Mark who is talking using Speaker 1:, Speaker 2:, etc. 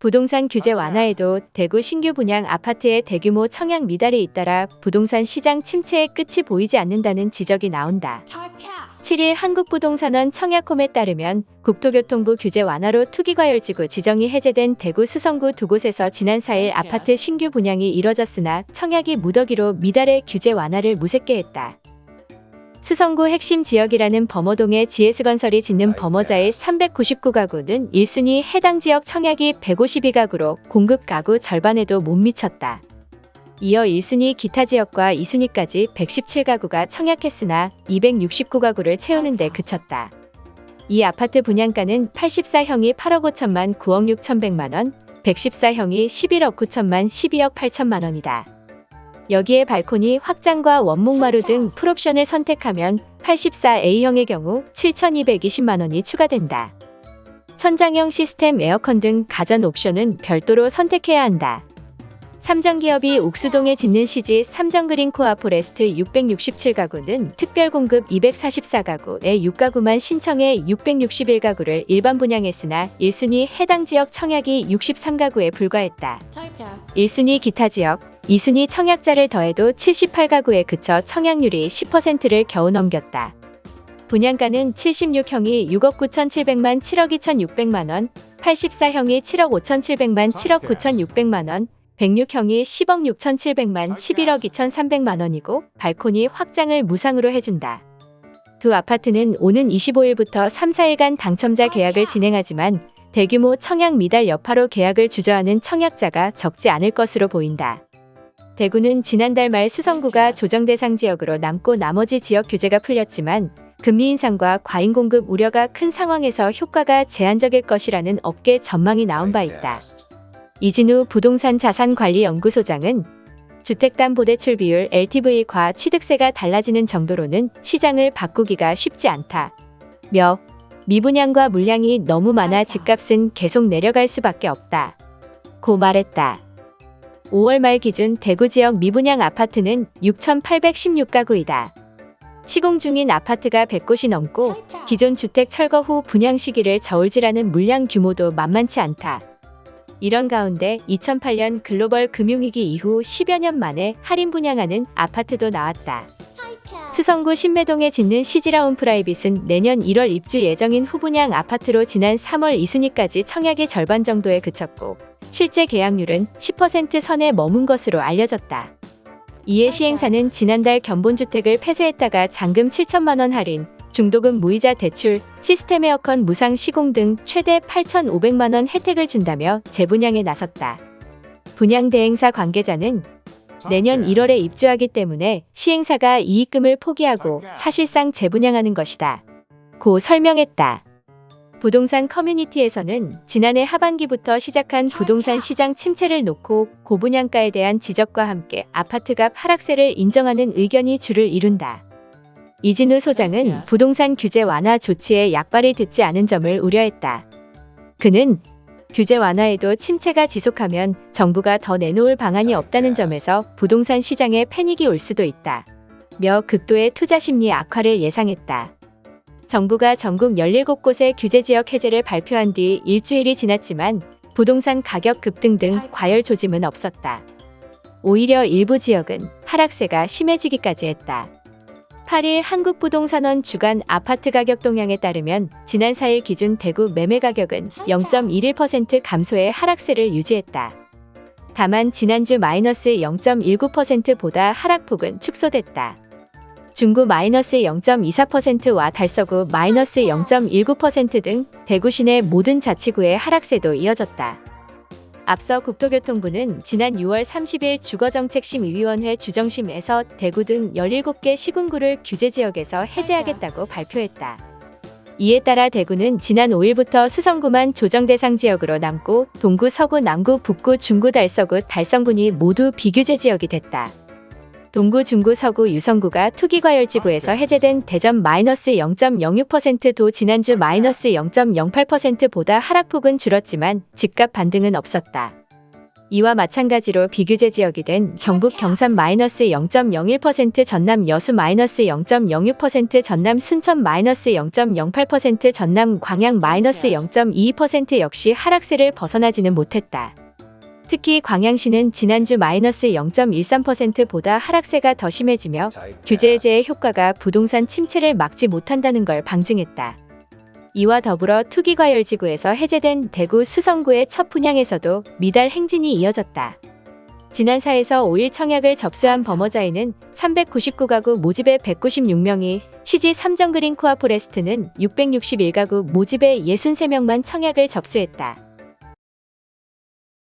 Speaker 1: 부동산 규제 완화에도 대구 신규 분양 아파트의 대규모 청약 미달이 잇따라 부동산 시장 침체의 끝이 보이지 않는다는 지적이 나온다. 7일 한국부동산원 청약홈에 따르면 국토교통부 규제 완화로 투기과열지구 지정이 해제된 대구 수성구 두 곳에서 지난 4일 아파트 신규 분양이 이뤄졌으나 청약이 무더기로 미달의 규제 완화를 무색게 했다. 수성구 핵심 지역이라는 범어동에 GS건설이 짓는 범어자의 399가구는 1순위 해당 지역 청약이 152가구로 공급 가구 절반에도 못 미쳤다. 이어 1순위 기타 지역과 2순위까지 117가구가 청약했으나 269가구를 채우는 데 그쳤다. 이 아파트 분양가는 84형이 8억 5천만 9억 6천100만 원, 114형이 11억 9천만 12억 8천만 원이다. 여기에 발코니 확장과 원목마루 등 풀옵션을 선택하면 84A형의 경우 7,220만 원이 추가된다. 천장형 시스템 에어컨 등 가전 옵션은 별도로 선택해야 한다. 삼정기업이 옥수동에 짓는 시지 삼정그린 코아 포레스트 667가구는 특별 공급 244가구에 6가구만 신청해 661가구를 일반 분양했으나 1순위 해당 지역 청약이 63가구에 불과했다. 1순위 기타 지역, 2순위 청약자를 더해도 78가구에 그쳐 청약률이 10%를 겨우 넘겼다. 분양가는 76형이 6억 9,700만 7억 2,600만 원, 84형이 7억 5,700만 7억 9,600만 원, 106형이 10억 6,700만 11억 2,300만 원이고 발코니 확장을 무상으로 해준다. 두 아파트는 오는 25일부터 3, 4일간 당첨자 계약을 진행하지만 대규모 청약 미달 여파로 계약을 주저하는 청약자가 적지 않을 것으로 보인다. 대구는 지난달 말 수성구가 조정 대상 지역으로 남고 나머지 지역 규제가 풀렸지만 금리 인상과 과잉 공급 우려가 큰 상황에서 효과가 제한적일 것이라는 업계 전망이 나온 바 있다. 이진우 부동산 자산관리연구소장은 주택담보대출 비율 LTV과 취득세가 달라지는 정도로는 시장을 바꾸기가 쉽지 않다. 며 미분양과 물량이 너무 많아 집값은 계속 내려갈 수밖에 없다. 고 말했다. 5월 말 기준 대구 지역 미분양 아파트는 6,816가구이다. 시공 중인 아파트가 100곳이 넘고 기존 주택 철거 후 분양 시기를 저울질하는 물량 규모도 만만치 않다. 이런 가운데 2008년 글로벌 금융위기 이후 10여 년 만에 할인 분양하는 아파트도 나왔다. 수성구 신매동에 짓는 시지라운 프라이빗은 내년 1월 입주 예정인 후분양 아파트로 지난 3월 2순위까지 청약의 절반 정도에 그쳤고 실제 계약률은 10% 선에 머문 것으로 알려졌다. 이에 시행사는 지난달 견본주택을 폐쇄했다가 잔금 7천만 원 할인, 중도금 무이자 대출, 시스템 에어컨 무상 시공 등 최대 8,500만 원 혜택을 준다며 재분양에 나섰다. 분양 대행사 관계자는 내년 1월에 입주하기 때문에 시행사가 이익금을 포기하고 사실상 재분양하는 것이다. 고 설명했다. 부동산 커뮤니티에서는 지난해 하반기부터 시작한 부동산 시장 침체를 놓고 고분양가에 대한 지적과 함께 아파트 값 하락세를 인정하는 의견이 줄을 이룬다. 이진우 소장은 부동산 규제 완화 조치에 약발이 듣지 않은 점을 우려했다. 그는 규제 완화에도 침체가 지속하면 정부가 더 내놓을 방안이 없다는 점에서 부동산 시장에 패닉이 올 수도 있다. 며 극도의 투자 심리 악화를 예상했다. 정부가 전국 17곳의 규제지역 해제를 발표한 뒤 일주일이 지났지만 부동산 가격 급등 등 과열 조짐은 없었다. 오히려 일부 지역은 하락세가 심해지기까지 했다. 8일 한국부동산원 주간 아파트 가격 동향에 따르면 지난 4일 기준 대구 매매 가격은 0.11% 감소의 하락세를 유지했다. 다만 지난주 마이너스 0.19%보다 하락폭은 축소됐다. 중구 마이너스 0.24%와 달서구 마이너스 0.19%등 대구 시내 모든 자치구의 하락세도 이어졌다. 앞서 국토교통부는 지난 6월 30일 주거정책심의위원회 주정심에서 대구 등 17개 시군구를 규제지역에서 해제하겠다고 발표했다. 이에 따라 대구는 지난 5일부터 수성구만 조정대상 지역으로 남고 동구, 서구, 남구, 북구, 중구, 달서구, 달성군이 모두 비규제 지역이 됐다. 동구, 중구, 서구, 유성구가 투기과열지구에서 해제된 대전 마이너스 0.06%도 지난주 마이너스 0.08%보다 하락폭은 줄었지만 집값 반등은 없었다. 이와 마찬가지로 비규제 지역이 된 경북 경산 마이너스 0.01% 전남 여수 마이너스 0.06% 전남 순천 마이너스 0.08% 전남 광양 마이너스 0.22% 역시 하락세를 벗어나지는 못했다. 특히 광양시는 지난주 마이너스 0.13%보다 하락세가 더 심해지며 규제 해제의 효과가 부동산 침체를 막지 못한다는 걸 방증했다. 이와 더불어 투기과열지구에서 해제된 대구 수성구의 첫 분양에서도 미달 행진이 이어졌다. 지난 4에서 5일 청약을 접수한 범어자에는 399가구 모집에 196명이 시지 삼정그린 코아 포레스트는 661가구 모집에 63명만 청약을 접수했다.